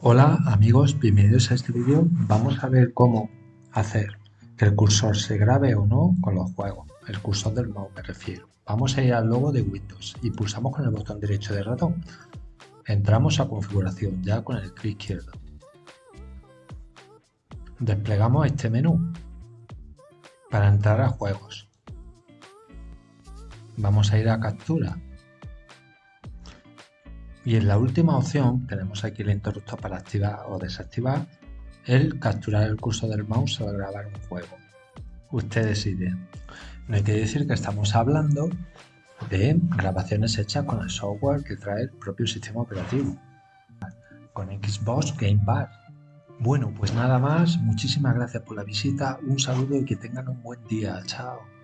Hola amigos, bienvenidos a este vídeo. Vamos a ver cómo hacer que el cursor se grabe o no con los juegos. El cursor del mouse me refiero. Vamos a ir al logo de Windows y pulsamos con el botón derecho del ratón. Entramos a configuración ya con el clic izquierdo. Desplegamos este menú para entrar a juegos. Vamos a ir a captura y en la última opción tenemos aquí el interruptor para activar o desactivar el capturar el curso del mouse o grabar un juego. Usted decide. No hay que decir que estamos hablando de grabaciones hechas con el software que trae el propio sistema operativo. Con Xbox Game Pass. Bueno, pues nada más. Muchísimas gracias por la visita. Un saludo y que tengan un buen día. Chao.